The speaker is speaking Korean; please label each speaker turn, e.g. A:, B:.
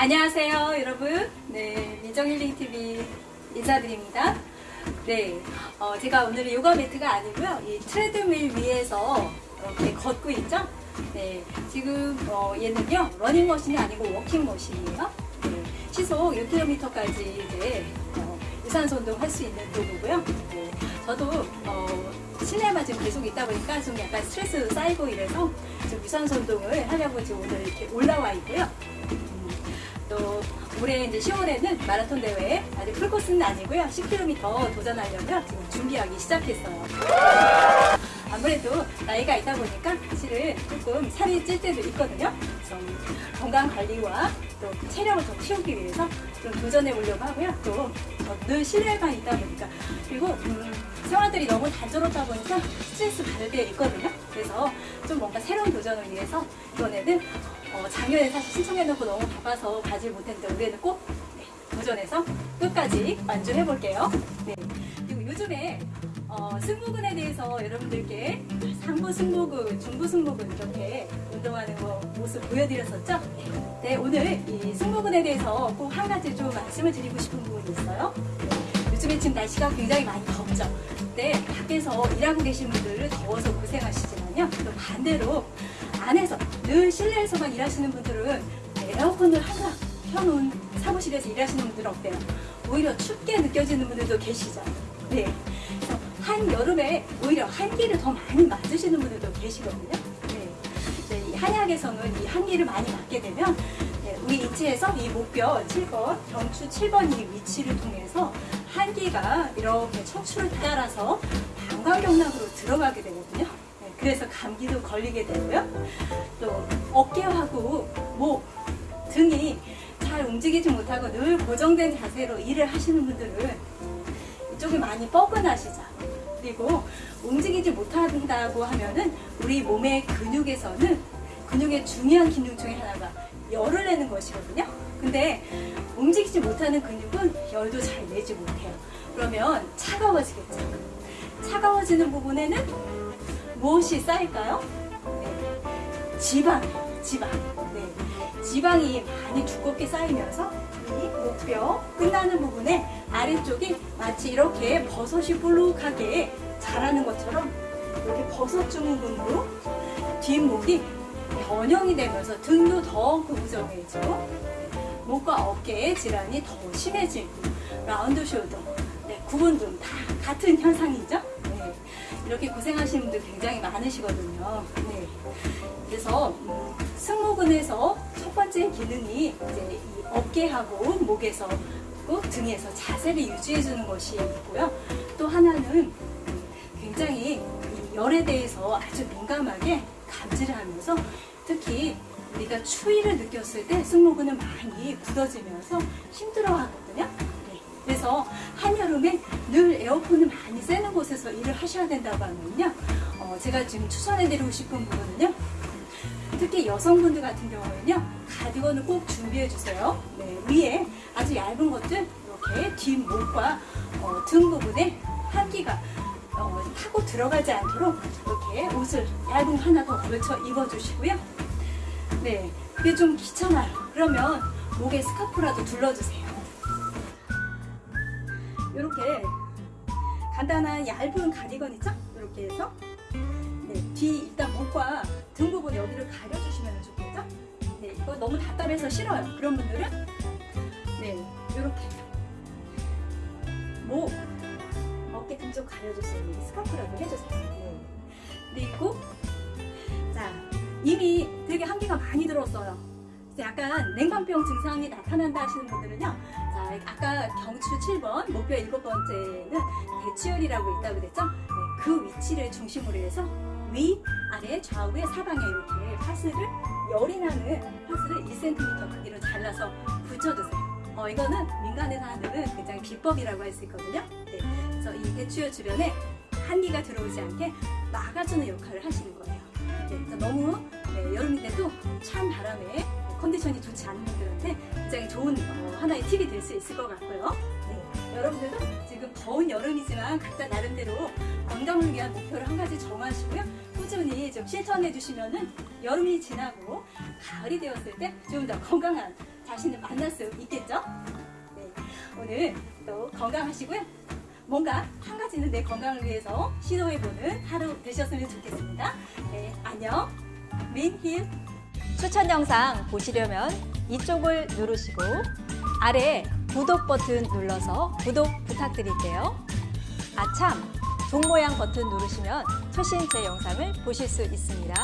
A: 안녕하세요, 여러분. 네, 미정힐링TV 인사드립니다. 네, 어, 제가 오늘은 요가 매트가 아니고요. 이 트레드밀 위에서 이렇게 걷고 있죠? 네, 지금 어, 얘는요, 러닝머신이 아니고 워킹머신이에요. 네, 시속 6km까지 이제 어, 유산소 운동 할 수 있는 도구고요. 네, 저도 어, 실내만 지금 계속 있다 보니까 좀 약간 스트레스 쌓이고 이래서 좀 유산소 운동을 하려고 지금 오늘 이렇게 올라와 있고요. 올해 이제 10월에는 마라톤 대회 아직 풀코스는 아니고요. 10km 도전하려면 지금 준비하기 시작했어요. 아무래도 나이가 있다 보니까 사실은 조금 살이 찔 때도 있거든요. 좀 건강 관리와 또 체력을 좀 키우기 위해서 좀 도전해 보려고 하고요. 또늘 실내만 있다 보니까 그리고 음, 생활들이 너무 단조롭다 보니까 스트레스 받을 때 있거든요. 그래서 좀 뭔가 새로운 도전을 위해서 이번에는 어, 작년에 사실 신청해놓고 너무 바빠서 가지 못했는데 올해는 꼭 네, 도전해서 끝까지 완주해 볼게요. 네. 그리고 요즘에 어, 승모근에 대해서 여러분들께 상부 승모근, 중부 승모근 이렇게 운동하는 거 모습 보여드렸었죠? 네, 오늘 이 승모근에 대해서 꼭 한 가지 좀 말씀을 드리고 싶은 부분이 있어요. 네, 요즘에 지금 날씨가 굉장히 많이 덥죠? 네, 밖에서 일하고 계신 분들은 더워서 고생하시지만 요. 또 반대로 안에서 늘 실내에서만 일하시는 분들은 에어컨을 항상 켜놓은 사무실에서 일하시는 분들은 어때요? 오히려 춥게 느껴지는 분들도 계시죠? 네. 한여름에 오히려 한기를 더 많이 맞으시는 분들도 계시거든요. 네. 네, 이 한약에서는 이 한기를 많이 맞게 되면 네, 우리 인체에서 이 목뼈 7번, 경추 7번 이 위치를 통해서 한기가 이렇게 척추를 따라서 방광경락으로 들어가게 되거든요. 네, 그래서 감기도 걸리게 되고요. 또 어깨하고 목, 등이 잘 움직이지 못하고 늘 고정된 자세로 일을 하시는 분들은 이쪽이 많이 뻐근하시죠. 그리고 움직이지 못한다고 하면은 우리 몸의 근육에서는 근육의 중요한 기능 중에 하나가 열을 내는 것이거든요. 근데 움직이지 못하는 근육은 열도 잘 내지 못해요. 그러면 차가워지겠죠. 차가워지는 부분에는 무엇이 쌓일까요? 네. 지방, 지방. 네. 지방이 많이 두껍게 쌓이면서 이 목뼈 끝나는 부분에 아래쪽이 마치 이렇게 버섯이 볼록하게 자라는 것처럼 이렇게 버섯 증후군으로 뒷목이 변형이 되면서 등도 더 구부정해지고 목과 어깨의 질환이 더 심해지고 라운드 숄더, 네, 구분 등 다 같은 현상이죠. 네, 이렇게 고생하시는 분들 굉장히 많으시거든요. 네, 그래서 음, 승모근에서 첫 번째 기능이 이제 이 어깨하고 목에서 또 등에서 자세를 유지해 주는 것이 있고요. 또 하나는 굉장히 이 열에 대해서 아주 민감하게 감지를 하면서 특히 우리가 추위를 느꼈을 때 승모근은 많이 굳어지면서 힘들어 하거든요. 네. 그래서 한여름에 늘 에어컨을 많이 쐬는 곳에서 일을 하셔야 된다고 하면요. 어, 제가 지금 추천해드리고 싶은 부분은요. 특히 여성분들 같은 경우에는요. 가디건을 꼭 준비해 주세요. 네, 위에 아주 얇은 것들 이렇게 뒷목과 어, 등 부분에 한기가 어, 타고 들어가지 않도록 이렇게 옷을 얇은 거 하나 더 걸쳐 입어주시고요. 네, 그게 좀 귀찮아요. 그러면 목에 스카프라도 둘러주세요. 이렇게 간단한 얇은 가디건 있죠? 이렇게 해서 네, 뒤 일단 목과 등 부분 여기를 가려주시면 좋겠죠? 네, 이거 너무 답답해서 싫어요. 그런 분들은 네, 이렇게 목, 어깨 등좀 가려주세요. 스카프라도 해주세요. 네. 그리고 자 이미 되게 한기가 많이 들었어요. 약간 냉감병 증상이 나타난다 하시는 분들은요. 자 아까 경추 7번, 목표 7번째는 대치열이라고 있다고 그랬죠? 네, 그 위치를 중심으로 해서 위, 아래, 좌우에 사방에 이렇게 파스를 열이 나는 파스를 1cm 크기로 잘라서 붙여주세요. 어, 이거는 민간에서 하는 굉장히 비법이라고 할 수 있거든요. 네, 그래서 이 대추열 주변에 한기가 들어오지 않게 막아주는 역할을 하시는 거예요. 네, 너무 네, 여름인데도 찬 바람에 컨디션이 좋지 않은 분들한테 굉장히 좋은 어, 하나의 팁이 될 수 있을 것 같고요. 네, 여러분들도 지금 더운 여름이지만 각자 나름대로 건강을 위한 목표를 한 가지 정하시고요. 꾸준히 좀 실천해 주시면은 여름이 지나고 가을이 되었을 때 좀 더 건강한 자신을 만날 수 있겠죠? 네, 오늘 또 건강하시고요. 뭔가 한 가지는 내 건강을 위해서 시도해보는 하루 되셨으면 좋겠습니다. 네, 안녕. 민힐. 추천 영상 보시려면 이쪽을 누르시고 아래 구독 버튼 눌러서 구독 부탁드릴게요. 아참! 종 모양 버튼 누르시면 최신 제 영상을 보실 수 있습니다.